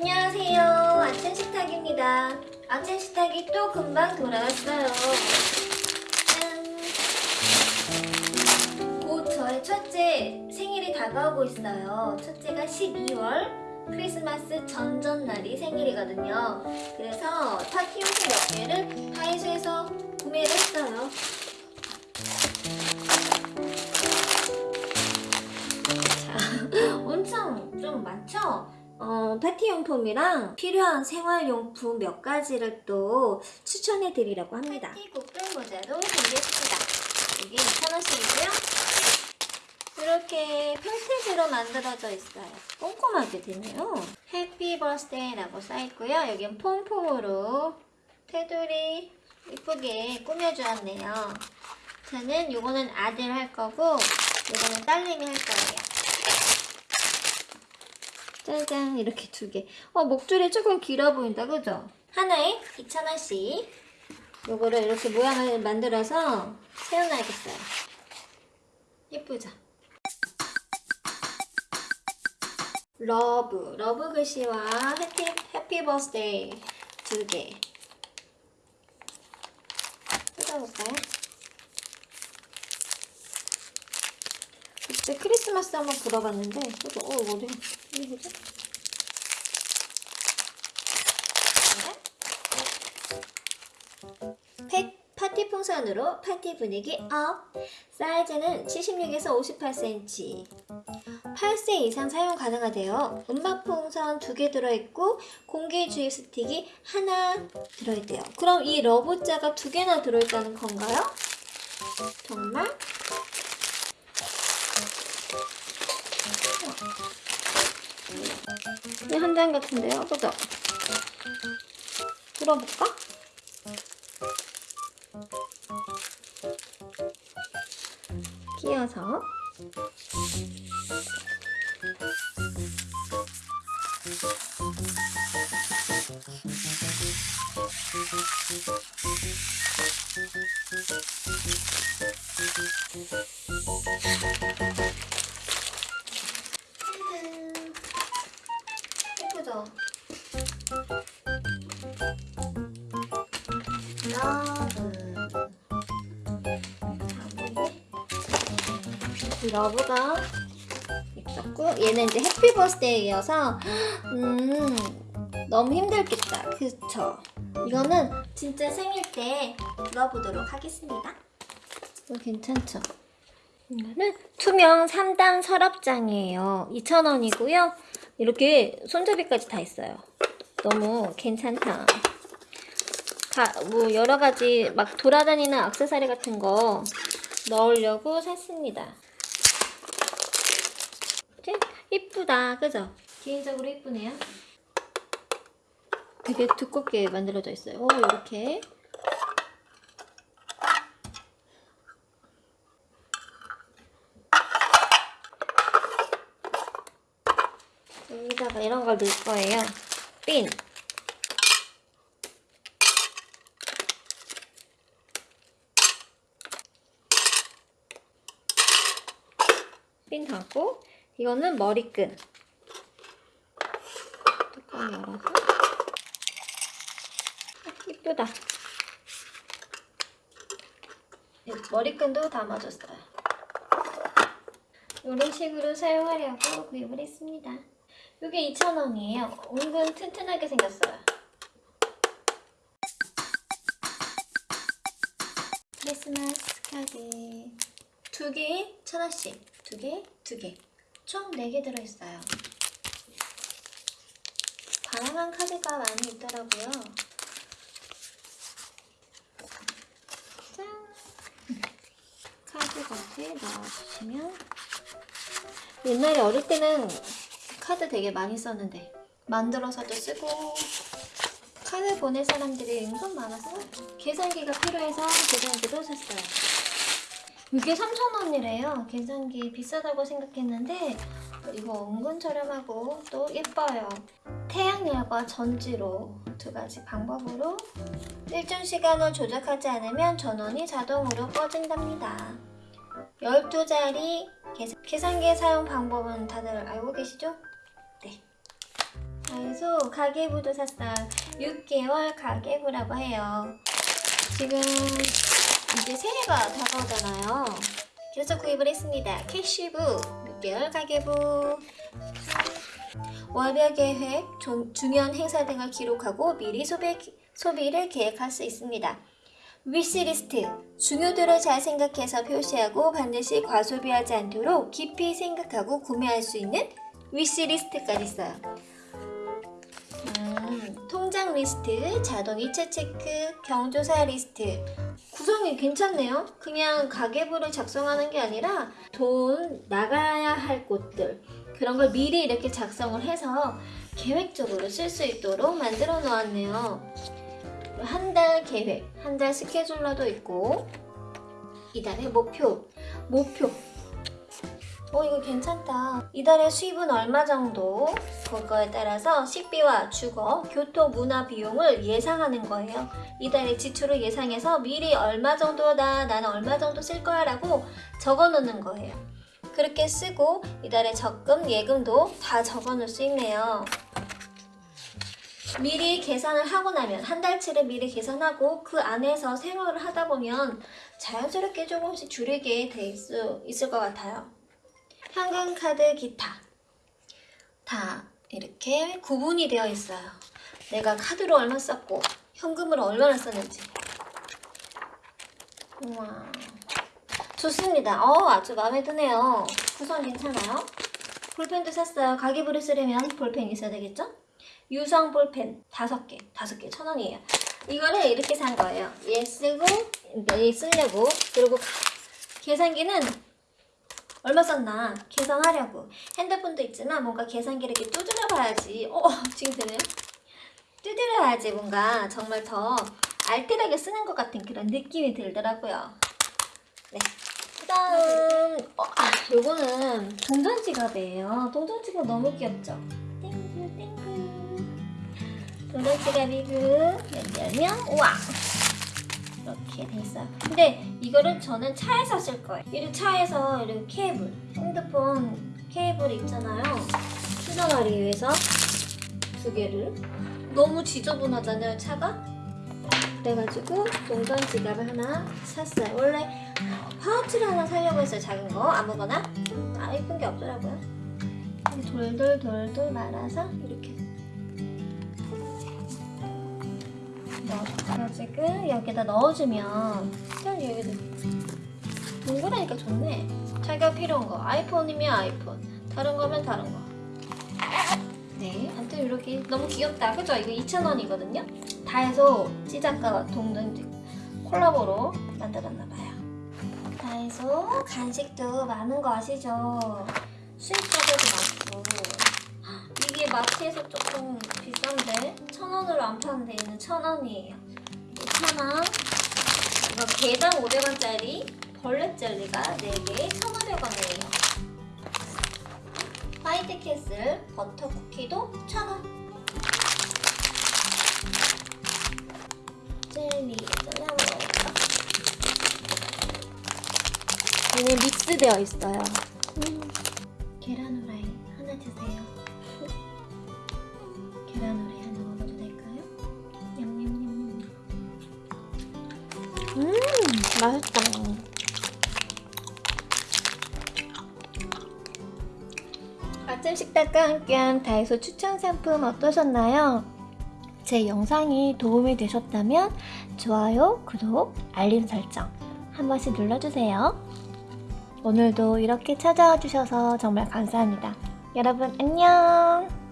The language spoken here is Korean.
안녕하세요. 아침 식탁입니다. 아침 식탁이 또 금방 돌아왔어요. 짠. 곧 저의 첫째 생일이 다가오고 있어요. 첫째가 12월 크리스마스 전전날이 생일이거든요. 그래서 파티용품 몇 개를 다이소에서 구매를 했어요. 자, 엄청 좀 많죠? 어, 파티용품이랑 필요한 생활용품 몇 가지를 또 추천해 드리려고 합니다. 파티 국들 모자도 준비했습니다. 이게 2,000원씩이고요. 이렇게 펠트지로 만들어져 있어요. 꼼꼼하게 되네요. 해피 버스데이라고 써있고요. 여긴 폼폼으로 테두리 이쁘게 꾸며주었네요. 저는 요거는 아들 할 거고 요거는 딸내미 할 거예요. 짜잔 이렇게 두 개. 어 목줄이 조금 길어 보인다 그죠? 하나에 2,000원씩 요거를 이렇게 모양을 만들어서 세워놔야겠어요. 예쁘죠? love, love 글씨와 happy, happy birthday 두 개. 뜯어볼까요? 그때 크리스마스 한번 불어봤는데, 어, 어디, 이게 뭐지? 팩 파티 풍선으로 파티 분위기 up! 사이즈는 76에서 58cm. 8세 이상 사용 가능하대요. 음악 풍선 두 개 들어있고 공기 주입 스틱이 하나 들어있대요. 그럼 이 러브자가 두 개나 들어있다는 건가요? 정말? 이한장 같은데요, 그죠? 들어볼까? 끼워서 love가 있었고 얘는 이제 happy birthday여서 음 너무 힘들겠다. 그쵸? 이거는 진짜 생일 때 불어보도록 하겠습니다. 이거 괜찮죠? 이거는 투명 3단 서랍장이에요. 2,000원이고요. 이렇게 손잡이까지 다 있어요. 너무 괜찮다. 가, 뭐 여러 가지 막 돌아다니는 액세서리 같은 거 넣으려고 샀습니다. 그치? 이쁘다, 그죠? 개인적으로 이쁘네요. 되게 두껍게 만들어져 있어요. 오, 이렇게. 여기다가 이런 걸 넣을 거예요. 핀. 핀 담고 이거는 머리끈. 뚜껑 열어서. 아, 이쁘다. 머리끈도 담아줬어요. 이런 식으로 사용하려고 구입을 했습니다. 이게 2,000원이에요. 은근 튼튼하게 생겼어요. 크리스마스 카드. 두 개에 천 원씩. 두 개, 두 개. 총네개 들어있어요. 다양한 카드가 많이 있더라고요. 짠! 카드 겉에 넣어주시면 옛날에 어릴 때는 카드 되게 많이 썼는데 만들어서도 쓰고 카드 보낼 사람들이 은근 많아서 계산기가 필요해서 계산기도 샀어요. 이게 3,000원이래요. 계산기 비싸다고 생각했는데 이거 은근 저렴하고 또 예뻐요. 태양열과 전지로 두 가지 방법으로 일정 시간을 조작하지 않으면 전원이 자동으로 꺼진답니다. 12자리 계산기 사용 방법은 다들 알고 계시죠? 네. 그래서 가계부도 샀어요. 6개월 가계부라고 해요. 지금 이제 새해가 다가오잖아요. 그래서 구입을 했습니다. 캐시부 6개월 가계부 월별 계획, 조- 중요한 행사 등을 기록하고 미리 소비, 소비를 계획할 수 있습니다. 위시리스트 중요도를 잘 생각해서 표시하고 반드시 과소비하지 않도록 깊이 생각하고 구매할 수 있는 wish list까지 있어요. 음, 통장 리스트, 자동 이체 체크, 경조사 리스트 구성이 괜찮네요. 그냥 가계부를 작성하는 게 아니라 돈 나가야 할 곳들 그런 걸 미리 이렇게 작성을 해서 계획적으로 쓸 수 있도록 만들어 놓았네요. 한 달 계획, 한 달 scheduler도 있고 이달의 목표, 목표. 어 이거 괜찮다. 이달의 수입은 얼마 정도? 그거에 따라서 식비와 주거, 교토, 문화 비용을 예상하는 거예요. 이달의 지출을 예상해서 미리 얼마 정도다, 나는 얼마 정도 쓸 거야 라고 적어 놓는 거예요. 그렇게 쓰고 이달의 적금, 예금도 다 적어 놓을 수 있네요. 미리 계산을 하고 나면 한 달치를 미리 계산하고 그 안에서 생활을 하다 보면 자연스럽게 조금씩 줄이게 될 수 있을 것 같아요. 현금, 카드, 기타 다 이렇게 구분이 되어 있어요. 내가 카드로 얼마 썼고 현금으로 얼마나 썼는지. 우와. 좋습니다. 어, 아주 마음에 드네요. 구성 괜찮아요? 볼펜도 샀어요. 가계부를 쓰려면 볼펜이 있어야 되겠죠? 유성 볼펜 다섯 개, 다섯 개천 원이에요. 이거를 이렇게 산 거예요. 얘 쓰고, 얘 쓰려고. 그리고 가- 계산기는 얼마 썼나 계산하려고. 핸드폰도 있지만 뭔가 계산기를 이렇게 두드려 봐야지. 어, 지금 되네요? 두드려야지 뭔가 정말 더 알뜰하게 쓰는 것 같은 그런 느낌이 들더라고요. 네. 그 다음, 어, 아, 요거는 동전 지갑이에요. 동전 지갑 너무 귀엽죠? 땡글, 땡글. 동전 지갑이고, 열면, 우와! 이렇게 돼 있어요. 근데 이거를 저는 차에서 쓸 거예요. 이렇게 차에서 이렇게 케이블, 핸드폰 케이블 있잖아요. 충전하기 위해서 두 개를. 너무 지저분하잖아요, 차가? 그래가지고 동전 지갑을 하나 샀어요. 원래 파우치를 하나 사려고 했어요. 작은 거 아무거나. 아 예쁜 게 없더라고요. 돌돌돌돌 말아서 이렇게 넣어가지고 여기다 넣어주면 일단 여기도 동그라니까 좋네. 자기가 필요한 거 아이폰이면 아이폰, 다른 거면 다른 거. 네, 아무튼 이렇게 너무 귀엽다. 그죠? 이거 2,000원이거든요. 다해서 찌작가와 동전 콜라보로 만들었나봐요. 다이소 간식도 많은 거 아시죠? 수입 과자가 많고 마트에서 조금 비싼데 천 원으로 안 파는데 얘는 천 원이에요. 이천 원. 이거 개당 500원짜리 벌레 젤리가 4개에 1,500원이에요. 화이트 캐슬 버터 쿠키도 1,000원. 젤리 잘라먹어볼까? 얘는 믹스되어 있어요. 음, 계란 후라 아침 식탁과 함께한 다이소 추천 상품 어떠셨나요? 제 영상이 도움이 되셨다면 좋아요, 구독, 알림 설정 한 번씩 눌러주세요. 오늘도 이렇게 찾아와 주셔서 정말 감사합니다. 여러분 안녕!